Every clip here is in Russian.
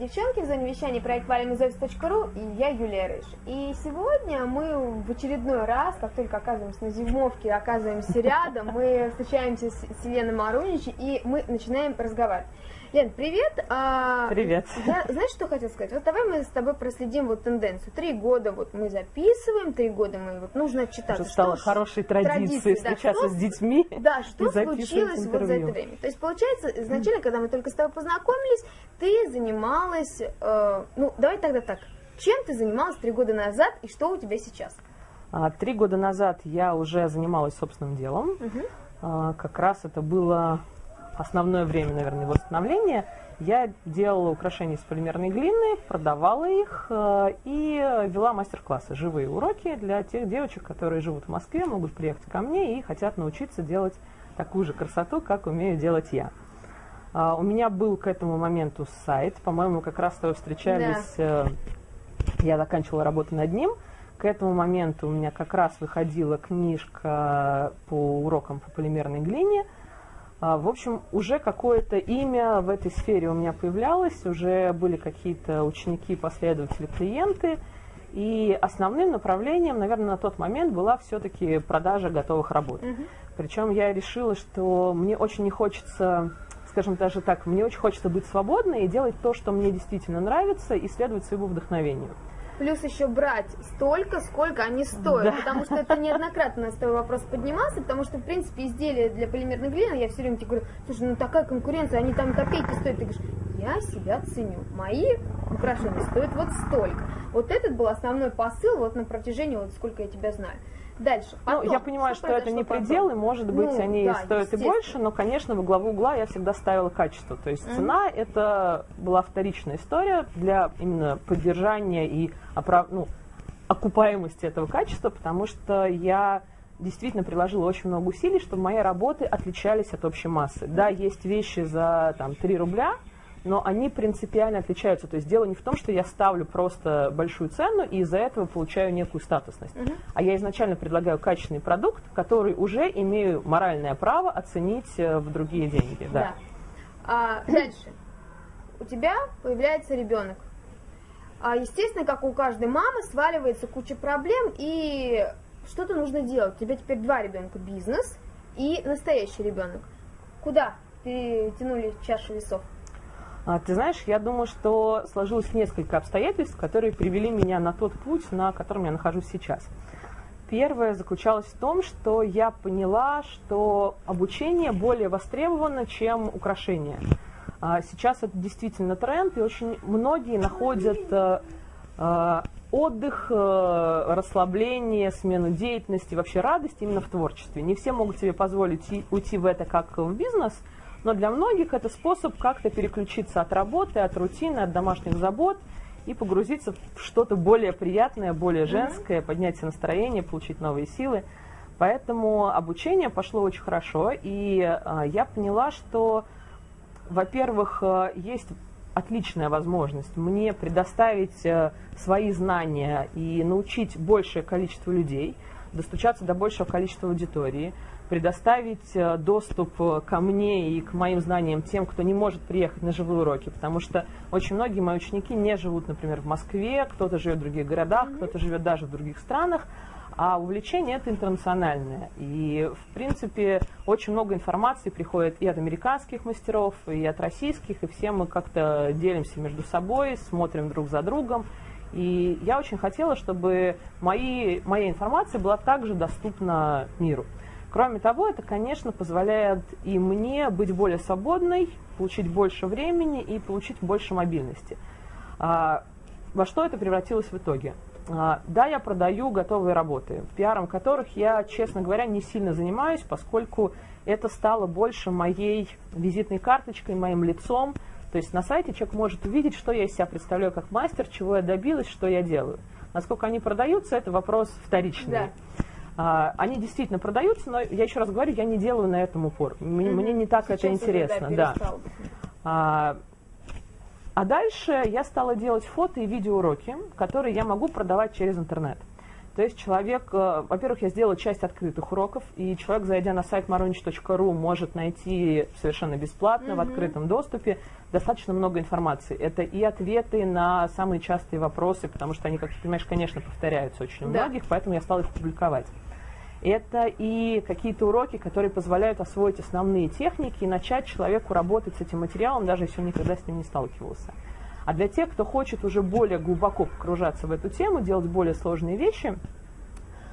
девчонки, в зоне вещания проект valimizofis.ru и я Юлия Рыж. И сегодня мы в очередной раз, как только оказываемся на зимовке, оказываемся рядом, мы встречаемся с Еленой Марунич и мы начинаем разговаривать. Лен, привет. А, привет. Я, знаешь, что хотел сказать? Вот давай мы с тобой проследим вот тенденцию. Три года вот мы записываем, три года мы вот нужно читать. Уже стало что, хорошей традицией встречаться да, с детьми. Да, что случилось вот за это время. То есть получается, изначально, когда мы только с тобой познакомились, ты занималась, э, ну давай тогда так, чем ты занималась три года назад и что у тебя сейчас? А, три года назад я уже занималась собственным делом. Угу. Как раз это было основное время, наверное, восстановления, я делала украшения из полимерной глины, продавала их э, и вела мастер-классы, живые уроки для тех девочек, которые живут в Москве, могут приехать ко мне и хотят научиться делать такую же красоту, как умею делать я. Uh, у меня был к этому моменту сайт, по-моему, как раз то встречались, да. uh, я заканчивала работу над ним. К этому моменту у меня как раз выходила книжка по урокам по полимерной глине – а, в общем, уже какое-то имя в этой сфере у меня появлялось, уже были какие-то ученики, последователи, клиенты. И основным направлением, наверное, на тот момент была все-таки продажа готовых работ. Угу. Причем я решила, что мне очень не хочется, скажем даже так, мне очень хочется быть свободной и делать то, что мне действительно нравится, и следовать своему вдохновению плюс еще брать столько, сколько они стоят, да. потому что это неоднократно с тобой вопрос поднимался, потому что, в принципе, изделия для полимерной глины, я все время тебе говорю, слушай, ну такая конкуренция, они там копейки стоят, ты говоришь, я себя ценю, мои украшения стоят вот столько. Вот этот был основной посыл вот на протяжении, вот сколько я тебя знаю. Дальше. Потом, ну, я понимаю, что, что это не потом? пределы, может быть, ну, они да, стоят и больше, но, конечно, во главу угла я всегда ставила качество. То есть mm-hmm. цена это была вторичная история для именно поддержания и оправ... ну, окупаемости этого качества, потому что я действительно приложила очень много усилий, чтобы мои работы отличались от общей массы. Да, есть вещи за там, 3 рубля, но они принципиально отличаются. То есть дело не в том, что я ставлю просто большую цену и из-за этого получаю некую статусность. Угу. А я изначально предлагаю качественный продукт, который уже имею моральное право оценить э, в другие деньги. Да. да. А, дальше. У тебя появляется ребенок. А, естественно, как у каждой мамы, сваливается куча проблем, и что-то нужно делать. У тебя теперь два ребенка, бизнес и настоящий ребенок. Куда перетянули чашу весов? А, ты знаешь, я думаю, что сложилось несколько обстоятельств, которые привели меня на тот путь, на котором я нахожусь сейчас. Первое заключалось в том, что я поняла, что обучение более востребовано, чем украшение. А, сейчас это действительно тренд, и очень многие находят э, э, отдых, э, расслабление, смену деятельности, вообще радость именно в творчестве. Не все могут себе позволить уйти в это как в бизнес – но для многих это способ как-то переключиться от работы, от рутины, от домашних забот и погрузиться в что-то более приятное, более женское, mm-hmm. поднять настроение, получить новые силы. Поэтому обучение пошло очень хорошо, и э, я поняла, что, во-первых, э, есть отличная возможность мне предоставить э, свои знания и научить большее количество людей, достучаться до большего количества аудитории – предоставить э, доступ э, ко мне и к моим знаниям тем, кто не может приехать на живые уроки, потому что очень многие мои ученики не живут, например, в Москве, кто-то живет в других городах, кто-то живет даже в других странах, а увлечение это интернациональное. И, в принципе, очень много информации приходит и от американских мастеров, и от российских, и все мы как-то делимся между собой, смотрим друг за другом. И я очень хотела, чтобы мои, моя информация была также доступна миру. Кроме того, это, конечно, позволяет и мне быть более свободной, получить больше времени и получить больше мобильности. А, во что это превратилось в итоге? А, да, я продаю готовые работы, пиаром которых я, честно говоря, не сильно занимаюсь, поскольку это стало больше моей визитной карточкой, моим лицом. То есть на сайте человек может увидеть, что я из себя представляю как мастер, чего я добилась, что я делаю. Насколько они продаются, это вопрос вторичный. Да. А, они действительно продаются, но я еще раз говорю, я не делаю на этом упор. Мне, mm-hmm. мне не так Сейчас это интересно. Да, да. А, а дальше я стала делать фото и видеоуроки, которые я могу продавать через интернет. То есть человек, э, во-первых, я сделала часть открытых уроков, и человек, зайдя на сайт maronich.ru, может найти совершенно бесплатно, mm-hmm. в открытом доступе, достаточно много информации. Это и ответы на самые частые вопросы, потому что они, как ты понимаешь, конечно, повторяются очень у да. многих, поэтому я стала их публиковать. Это и какие-то уроки, которые позволяют освоить основные техники и начать человеку работать с этим материалом, даже если он никогда с ним не сталкивался. А для тех, кто хочет уже более глубоко погружаться в эту тему, делать более сложные вещи,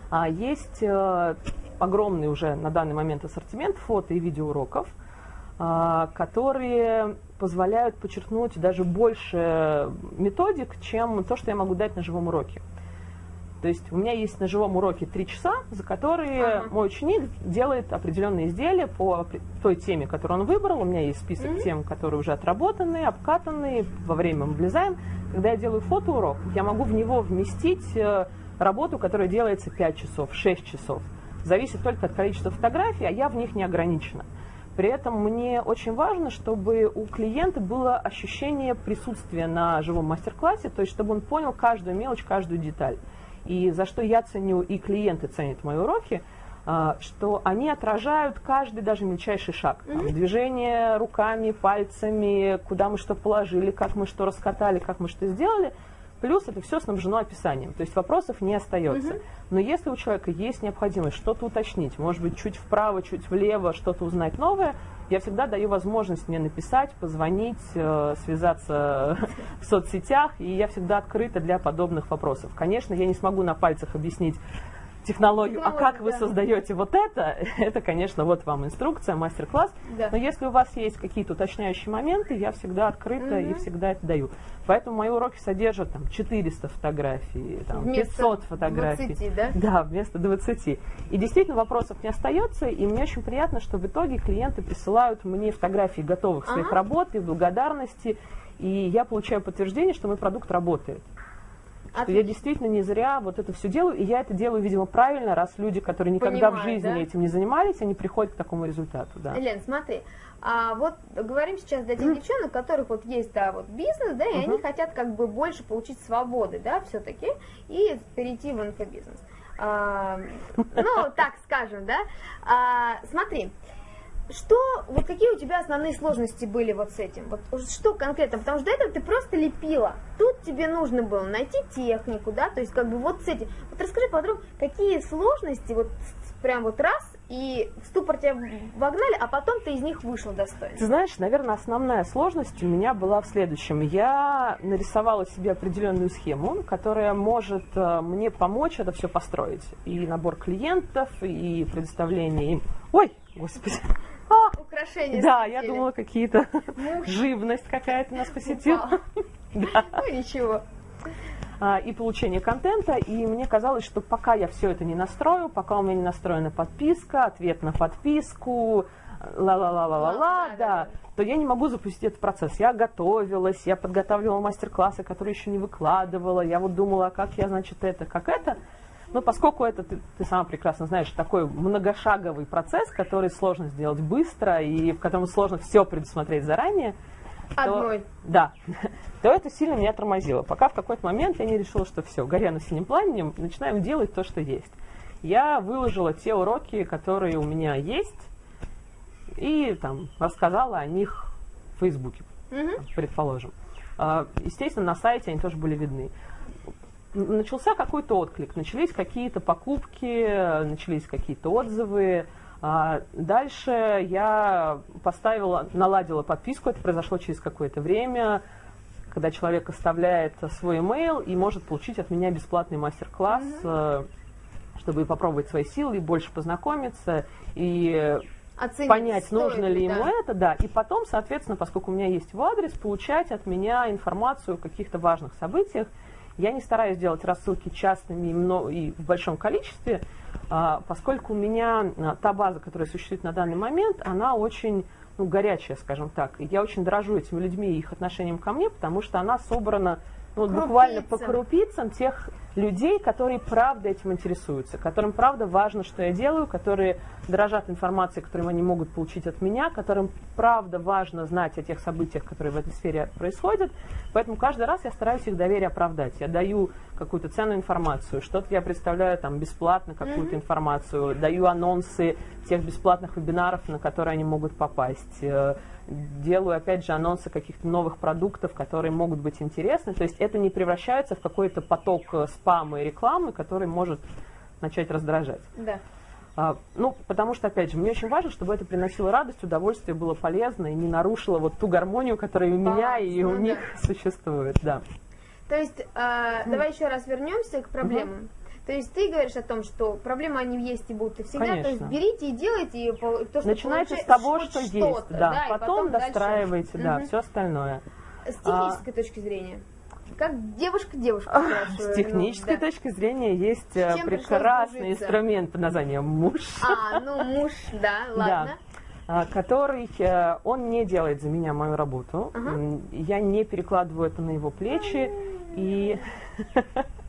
а, есть э, огромный уже на данный момент ассортимент фото и видеоуроков, а, которые позволяют подчеркнуть даже больше методик, чем то, что я могу дать на живом уроке. То есть у меня есть на живом уроке три часа, за которые ага. мой ученик делает определенные изделия по той теме, которую он выбрал. У меня есть список mm-hmm. тем, которые уже отработаны, обкатаны, во время мы влезаем. Когда я делаю фотоурок, я могу в него вместить э, работу, которая делается 5 часов, 6 часов. Зависит только от количества фотографий, а я в них не ограничена. При этом мне очень важно, чтобы у клиента было ощущение присутствия на живом мастер-классе, то есть чтобы он понял каждую мелочь, каждую деталь. И за что я ценю, и клиенты ценят мои уроки, а, что они отражают каждый даже мельчайший шаг. Там, движение руками, пальцами, куда мы что положили, как мы что раскатали, как мы что сделали. Плюс это все снабжено описанием, то есть вопросов не остается. Угу. Но если у человека есть необходимость что-то уточнить, может быть, чуть вправо, чуть влево, что-то узнать новое, я всегда даю возможность мне написать, позвонить, э, связаться в соцсетях, и я всегда открыта для подобных вопросов. Конечно, я не смогу на пальцах объяснить технологию, а как вы создаете вот это, это, конечно, вот вам инструкция, мастер-класс. Да. Но если у вас есть какие-то уточняющие моменты, я всегда открыта угу. и всегда это даю. Поэтому мои уроки содержат там 400 фотографий, там, вместо 500 фотографий. 20, да? Да, вместо 20. И действительно вопросов не остается, и мне очень приятно, что в итоге клиенты присылают мне фотографии готовых своих ага. работ и благодарности, и я получаю подтверждение, что мой продукт работает. Что я действительно не зря вот это все делаю, и я это делаю, видимо, правильно, раз люди, которые никогда Понимаю, в жизни да? этим не занимались, они приходят к такому результату. Да. Лен, смотри, а вот говорим сейчас для тех девчонок, у которых вот есть, да, вот бизнес, да, и uh-huh. они хотят как бы больше получить свободы, да, все-таки, и перейти в инфобизнес. А, ну, так скажем, да. А, смотри, что, вот какие у тебя основные сложности были вот с этим? Вот что конкретно? Потому что до этого ты просто лепила. Тут тебе нужно было найти технику, да, то есть как бы вот с этим. Вот расскажи подробно, какие сложности вот прям вот раз и в ступор тебя вогнали, а потом ты из них вышел достойно. Ты знаешь, наверное, основная сложность у меня была в следующем. Я нарисовала себе определенную схему, которая может э, мне помочь это все построить. И набор клиентов, и предоставление им... Ой, господи, а, украшения. Да, я думала, какие-то живность какая-то нас посетила. Да. Ну ничего. А, и получение контента, и мне казалось, что пока я все это не настрою, пока у меня не настроена подписка, ответ на подписку, ла-ла-ла-ла-ла-ла, да, то я не могу запустить этот процесс. Я готовилась, я подготавливала мастер-классы, которые еще не выкладывала, я вот думала, как я, значит, это, как это, но поскольку это, ты, ты сама прекрасно знаешь, такой многошаговый процесс, который сложно сделать быстро и в котором сложно все предусмотреть заранее, Одной. То, да, то это сильно меня тормозило. Пока в какой-то момент я не решила, что все, горя на синем пламенем, начинаем делать то, что есть. Я выложила те уроки, которые у меня есть, и там рассказала о них в Фейсбуке, угу. предположим. А, естественно, на сайте они тоже были видны начался какой-то отклик, начались какие-то покупки, начались какие-то отзывы. А дальше я поставила, наладила подписку, это произошло через какое-то время, когда человек оставляет свой email и может получить от меня бесплатный мастер-класс, mm-hmm. чтобы попробовать свои силы и больше познакомиться и Оценить, понять, нужно ли да. ему это, да, и потом, соответственно, поскольку у меня есть его адрес, получать от меня информацию о каких-то важных событиях, я не стараюсь делать рассылки частными и в большом количестве, а, поскольку у меня а, та база, которая существует на данный момент, она очень ну, горячая, скажем так. И я очень дорожу этими людьми и их отношением ко мне, потому что она собрана ну, вот буквально по крупицам тех людей, которые правда этим интересуются, которым правда важно, что я делаю, которые дорожат информацией, которую они могут получить от меня, которым правда важно знать о тех событиях, которые в этой сфере происходят. Поэтому каждый раз я стараюсь их доверие оправдать. Я даю какую-то ценную информацию, что-то я представляю там бесплатно какую-то mm-hmm. информацию, даю анонсы тех бесплатных вебинаров, на которые они могут попасть э, делаю, опять же, анонсы каких-то новых продуктов, которые могут быть интересны. То есть это не превращается в какой-то поток э, спама и рекламы, который может начать раздражать. Да. А, ну, потому что, опять же, мне очень важно, чтобы это приносило радость, удовольствие, было полезно и не нарушило вот ту гармонию, которая у меня и у ну, них да. существует, да. То есть, э, давай еще раз вернемся к проблемам. Угу. То есть ты говоришь о том, что проблемы они есть и будут и всегда. Конечно. То есть берите и делайте и то, что Начинайте с того, что есть, да. да потом, потом достраивайте, дальше. да, угу. все остальное. С технической а... точки зрения. Как девушка девушка С технической ну, да. точки зрения есть э, прекрасный инструмент под названием муж. А, ну муж, да, ладно. Да который э, он не делает за меня мою работу, ага. я не перекладываю это на его плечи и А,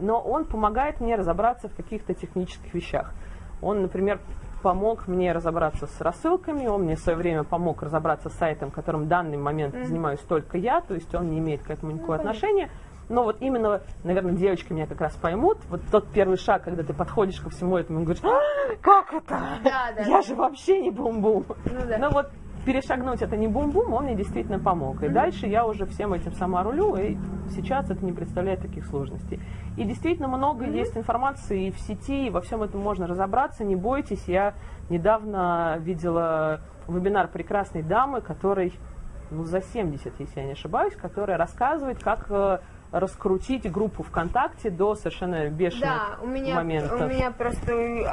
но он помогает мне разобраться в каких-то технических вещах. Он, например, помог мне разобраться с рассылками, он мне в свое время помог разобраться с сайтом, которым в данный момент mm-hmm. занимаюсь только я, то есть он не имеет к этому никакого mm-hmm. отношения. Но вот именно, наверное, девочки меня как раз поймут, вот тот первый шаг, когда ты подходишь ко всему этому и говоришь, а, как это? Да, да, я же вообще не бум-бум. Ну, да. Но вот перешагнуть это не бум-бум, он мне действительно помог. И mm-hmm. дальше я уже всем этим сама рулю, и сейчас это не представляет таких сложностей. И действительно много mm-hmm. есть информации и в сети, и во всем этом можно разобраться, не бойтесь. Я недавно видела вебинар прекрасной дамы, которой ну, за 70, если я не ошибаюсь, которая рассказывает, как э, раскрутить группу ВКонтакте до совершенно бешеных да, у меня, моментов. у меня просто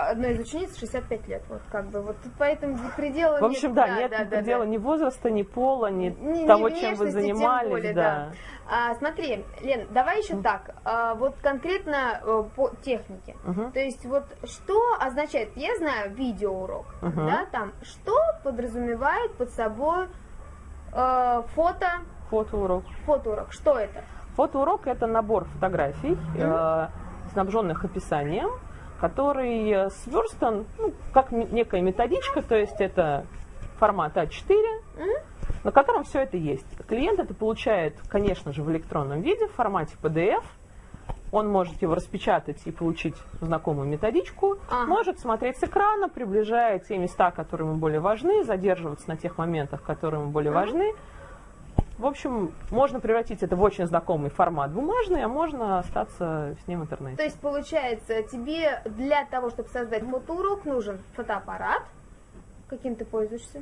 одной из учениц 65 лет, вот как бы, вот поэтому предела В общем, нет, да, да, нет да, предела да, ни возраста, ни пола, ни, ни того, ни чем вы занимались. Более, да. Да. А, смотри, Лен, давай еще mm. так, а, вот конкретно а, по технике. Uh-huh. То есть вот что означает, я знаю видеоурок, uh-huh. да, там, что подразумевает под собой э, фото... Фотоурок. Фотоурок, что это? Фотоурок – это набор фотографий, mm-hmm. э, снабженных описанием, который сверстан ну, как некая методичка, то есть это формат А4, mm-hmm. на котором все это есть. Клиент это получает, конечно же, в электронном виде, в формате PDF. Он может его распечатать и получить знакомую методичку, ага. может смотреть с экрана, приближая те места, которые ему более важны, задерживаться на тех моментах, которые ему более ага. важны, в общем, можно превратить это в очень знакомый формат бумажный, а можно остаться с ним в интернете. То есть, получается, тебе для того, чтобы создать фотоурок, нужен фотоаппарат. Каким ты пользуешься?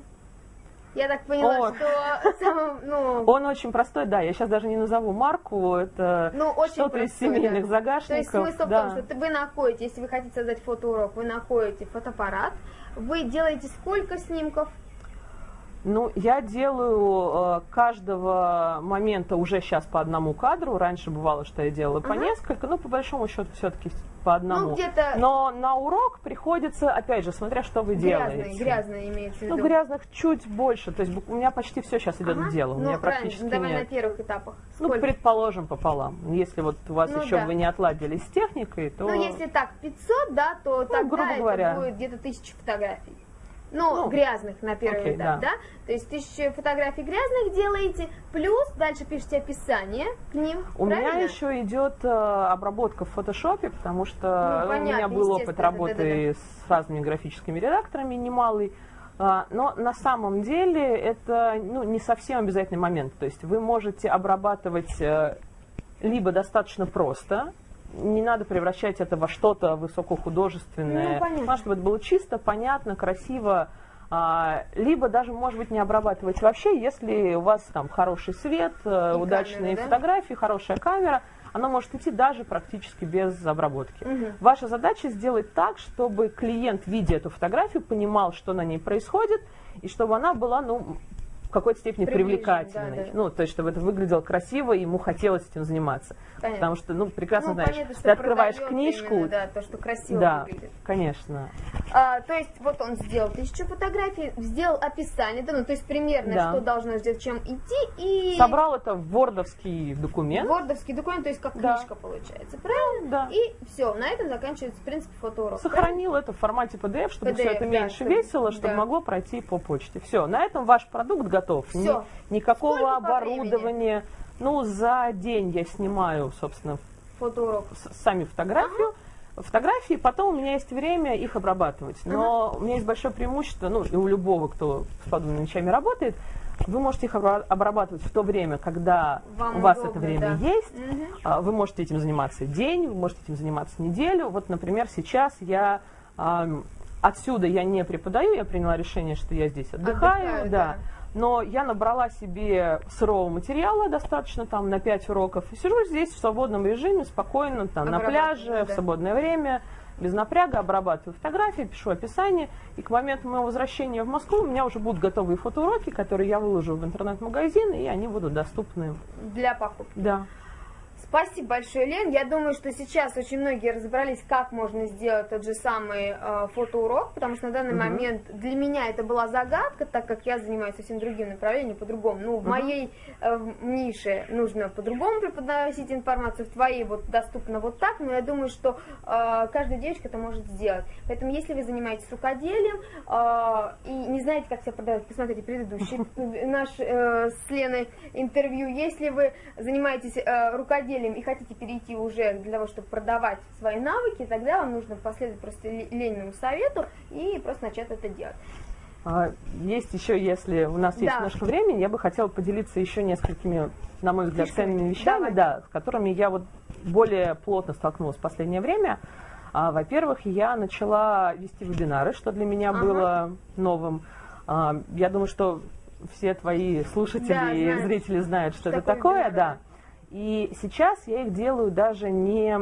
Я так поняла, О. что самым, ну... Он очень простой, да. Я сейчас даже не назову марку. Это ну, что-то из семейных да. загашников. То есть смысл да. в том, что вы находите, если вы хотите создать фотоурок, вы находите фотоаппарат, вы делаете сколько снимков? Ну, я делаю э, каждого момента уже сейчас по одному кадру. Раньше бывало, что я делала по несколько, но по большому счету все-таки по одному. Ну, где-то... Но на урок приходится, опять же, смотря что вы грязные, делаете. Грязные имеется в виду. Ну, грязных чуть больше. То есть у меня почти все сейчас идет ага. в дело. У ну, меня практически ну, давай нет. на первых этапах. Ну, Сколько? Ну, предположим, пополам. Если вот у вас ну, еще да. вы не отладили с техникой, то... Ну, если так, 500, да, то ну, тогда грубо говоря. это будет где-то тысяча фотографий. Ну, ну, грязных на первый okay, этап, да. да? То есть тысячу фотографий грязных делаете, плюс дальше пишите описание к ним. У правильно? меня еще идет э, обработка в фотошопе, потому что ну, понятно, у меня был опыт работы да, да, да. с разными графическими редакторами немалый. А, но на самом деле это ну, не совсем обязательный момент. То есть вы можете обрабатывать э, либо достаточно просто, не надо превращать это во что-то высокохудожественное. Ну, понятно. чтобы это было чисто, понятно, красиво. А, либо даже, может быть, не обрабатывать вообще, если у вас там хороший свет, э, И удачные камера, фотографии, да? хорошая камера, она может идти даже практически без обработки. Угу. Ваша задача сделать так, чтобы клиент, видя эту фотографию, понимал, что на ней происходит, и чтобы она была, ну, в какой-то степени привлекательной. Да, да. Ну, то есть, чтобы это выглядело красиво, и ему хотелось этим заниматься. Понятно. Потому что, ну, прекрасно ну, знаешь, понятно, ты открываешь книжку. Именно, да, то, что красиво да, выглядит. конечно. А, то есть вот он сделал тысячу фотографий, сделал описание, да, ну то есть примерно, Да. что должно сделать, чем идти, и Собрал это в вордовский документ. вордовский документ, то есть как Да. книжка получается, правильно? Да. И все, на этом заканчивается, в принципе, фотоурок. Сохранил это в формате PDF, чтобы PDF, все это да, меньше чтобы- весело, чтобы да. могло пройти по почте. Все, на этом ваш продукт готов. Ни- Всё. никакого Сколько оборудования. Ну, за день я снимаю, собственно, Фотоурок. сами фотографию. Фотографии, потом у меня есть время их обрабатывать. Но у меня есть большое преимущество, ну, и у любого, кто с подобными вещами работает, вы можете их обра- обрабатывать в то время, когда Вам у вас удобно, это время да. есть. А, Вы можете этим заниматься день, вы можете этим заниматься неделю. Вот, например, сейчас я отсюда я не преподаю, я приняла решение, что я здесь отдыхаю, Отдыхаю, да. да. Но я набрала себе сырого материала достаточно там на 5 уроков и сижу здесь в свободном режиме, спокойно, там, на пляже, в да. свободное время, без напряга, обрабатываю фотографии, пишу описание, и к моменту моего возвращения в Москву у меня уже будут готовые фотоуроки, которые я выложу в интернет-магазин, и они будут доступны. Для покупки. Да. Спасибо большое, Лен. Я думаю, что сейчас очень многие разобрались, как можно сделать тот же самый э, фотоурок, потому что на данный Мгм. момент для меня это была загадка, так как я занимаюсь совсем другим направлением, по-другому. Ну, в Мгм. моей э, нише нужно по-другому преподносить информацию, в твоей вот доступно вот так, но я думаю, что э, каждая девочка это может сделать. Поэтому, если вы занимаетесь рукоделием э, и не знаете, как себя продавать, посмотрите предыдущий наш э, с Леной интервью. Если вы занимаетесь э, рукоделием и хотите перейти уже для того, чтобы продавать свои навыки, тогда вам нужно последовать просто Ле- Лениному совету и просто начать это делать. А, Есть еще, если у нас есть Да. немножко времени, я бы хотела поделиться еще несколькими, на мой взгляд, ценными вещами, Давай. да, с которыми я вот более плотно столкнулась в последнее время. А, Во-первых, я начала вести вебинары, что для меня Ага. было новым. А, Я думаю, что все твои слушатели Да, и зрители знают, что, что это такое вебинары, да. И сейчас я их делаю даже не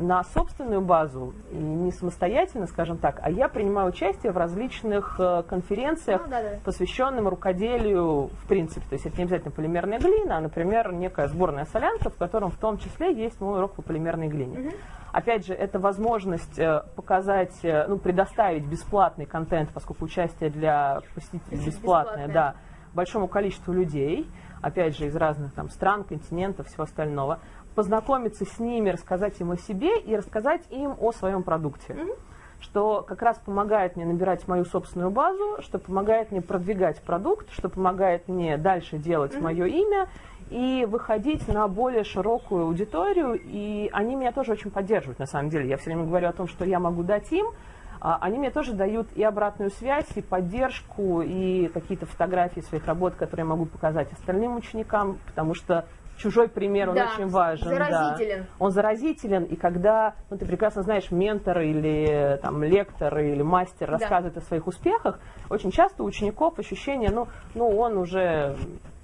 на собственную базу, и не самостоятельно, скажем так, а я принимаю участие в различных э, конференциях, Ну, да-да. посвященным рукоделию в принципе. То есть это не обязательно полимерная глина, а, например, некая сборная солянка, в котором в том числе есть мой урок по полимерной глине. Мгм. Опять же, это возможность э, показать, э, ну, предоставить бесплатный контент, поскольку участие для посетителей бесплатное, Бесплатное. да, большому количеству людей, опять же, из разных там стран, континентов, всего остального, познакомиться с ними, рассказать им о себе и рассказать им о своем продукте. Мгм. Что как раз помогает мне набирать мою собственную базу, что помогает мне продвигать продукт, что помогает мне дальше делать Мгм. мое имя и выходить на более широкую аудиторию. И они меня тоже очень поддерживают, на самом деле. Я все время говорю о том, что я могу дать им, они мне тоже дают и обратную связь, и поддержку, и какие-то фотографии своих работ, которые я могу показать остальным ученикам, потому что чужой пример, он Да, очень важен. да. заразителен. Он заразителен, и когда, ну, ты прекрасно знаешь, ментор или там, лектор или мастер Да. рассказывает о своих успехах, очень часто у учеников ощущение, ну, ну он уже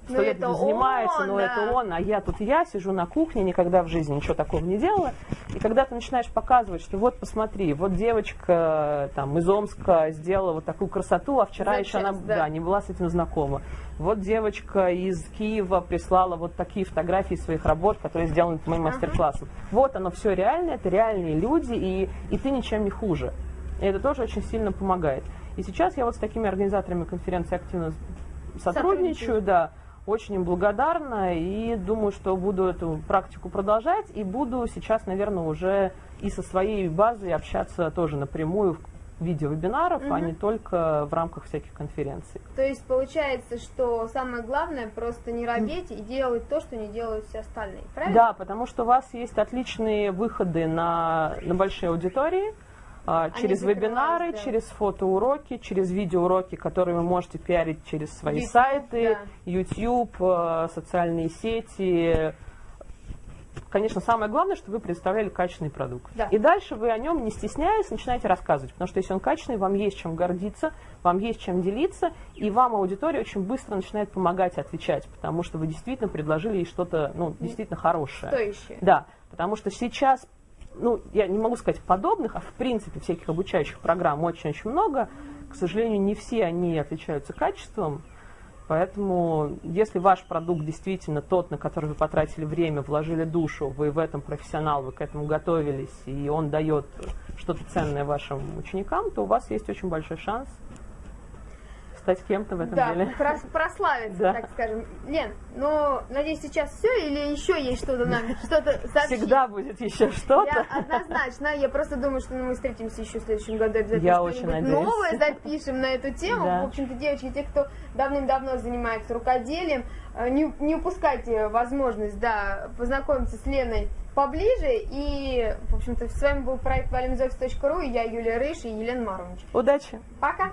сто Ну, лет это этим занимается, он, но да. это он, а я тут я сижу на кухне, никогда в жизни ничего такого не делала. И когда ты начинаешь показывать, что вот посмотри, вот девочка там из Омска сделала вот такую красоту, а вчера За еще она да. да, не была с этим знакома. Вот девочка из Киева прислала вот такие фотографии своих работ, которые сделаны по моим Ага. мастер-классам. Вот оно все реально, это реальные люди, и, и ты ничем не хуже. И это тоже очень сильно помогает. И сейчас я вот с такими организаторами конференции активно Сотрудничаю. да, очень им благодарна и думаю, что буду эту практику продолжать и буду сейчас, наверное, уже и со своей базой общаться тоже напрямую в виде вебинаров, а Мгм. не только в рамках всяких конференций. То есть получается, что самое главное просто не робеть и делать то, что не делают все остальные. Правильно? Да, потому что у вас есть отличные выходы на, на большие аудитории, а, через вебинары, да. через фотоуроки, через видеоуроки, которые вы можете пиарить через свои YouTube, сайты, да. YouTube, э, социальные сети. Конечно, самое главное, чтобы вы представляли качественный продукт. Да. И дальше вы о нем, не стесняясь, начинаете рассказывать. Потому что если он качественный, вам есть чем гордиться, вам есть чем делиться, и вам аудитория очень быстро начинает помогать отвечать, потому что вы действительно предложили ей что-то ну, действительно хорошее. Стоящие. Да, потому что сейчас, ну, я не могу сказать подобных, а в принципе всяких обучающих программ очень-очень много. К сожалению, не все они отличаются качеством. Поэтому, если ваш продукт действительно тот, на который вы потратили время, вложили душу, вы в этом профессионал, вы к этому готовились, и он дает что-то ценное вашим ученикам, то у вас есть очень большой шанс стать кем-то в этом да, деле. прос- прославиться, Да. так скажем. Лен, ну, надеюсь, сейчас все или еще есть что-то нам, что-то сообщить? Всегда будет еще Я что-то. однозначно, я просто думаю, что ну, мы встретимся еще в следующем году обязательно Я что-нибудь очень надеюсь. новое запишем на эту тему. Да. В общем-то, девочки, те, кто давным-давно занимается рукоделием, э, не, не упускайте возможность, да, познакомиться с Леной поближе. И, в общем-то, с вами был проект valimzofis.ru, и я Юлия Рыш и Елена Марович. Удачи! Пока!